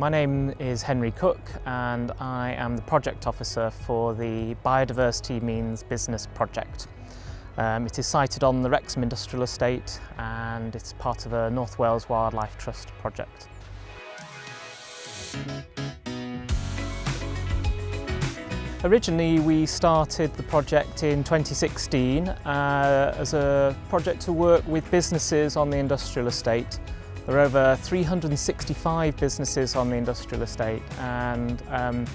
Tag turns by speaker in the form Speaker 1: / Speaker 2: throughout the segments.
Speaker 1: My name is Henry Cook and I am the project officer for the Biodiversity Means Business project. Um, it is sited on the Wrexham Industrial Estate and it's part of a North Wales Wildlife Trust project. Originally we started the project in 2016 uh, as a project to work with businesses on the industrial estate there are over 365 businesses on the industrial estate and um,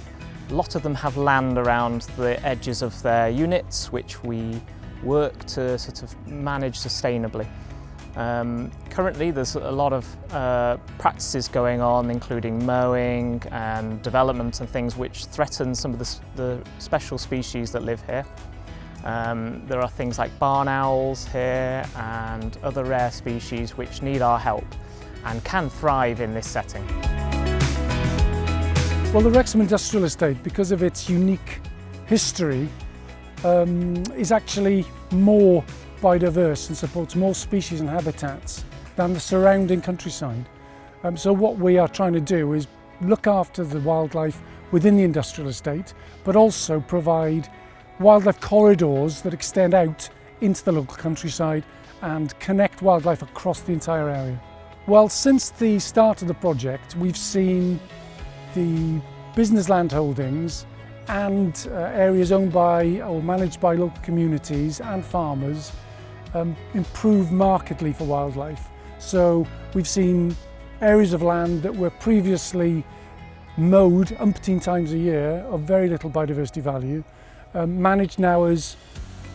Speaker 1: a lot of them have land around the edges of their units which we work to sort of manage sustainably. Um, currently there's a lot of uh, practices going on including mowing and development and things which threaten some of the, the special species that live here. Um, there are things like barn owls here and other rare species which need our help and can thrive in this setting.
Speaker 2: Well, the Wrexham Industrial Estate, because of its unique history, um, is actually more biodiverse and supports more species and habitats than the surrounding countryside. Um, so what we are trying to do is look after the wildlife within the industrial estate, but also provide wildlife corridors that extend out into the local countryside and connect wildlife across the entire area. Well, since the start of the project, we've seen the business land holdings and uh, areas owned by or managed by local communities and farmers um, improve markedly for wildlife. So we've seen areas of land that were previously mowed umpteen times a year of very little biodiversity value, um, managed now as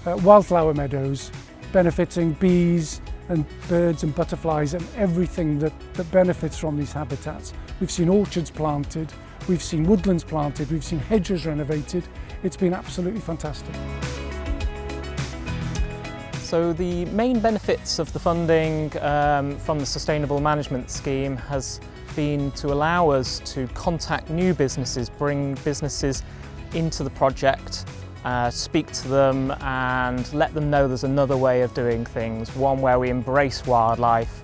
Speaker 2: uh, wildflower meadows, benefiting bees, and birds and butterflies and everything that, that benefits from these habitats. We've seen orchards planted, we've seen woodlands planted, we've seen hedges renovated. It's been absolutely fantastic.
Speaker 1: So the main benefits of the funding um, from the Sustainable Management Scheme has been to allow us to contact new businesses, bring businesses into the project uh, speak to them and let them know there's another way of doing things, one where we embrace wildlife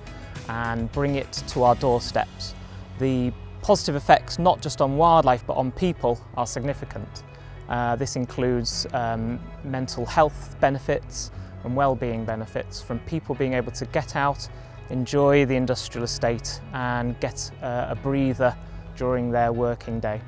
Speaker 1: and bring it to our doorsteps. The positive effects not just on wildlife but on people are significant. Uh, this includes um, mental health benefits and well-being benefits from people being able to get out, enjoy the industrial estate and get uh, a breather during their working day.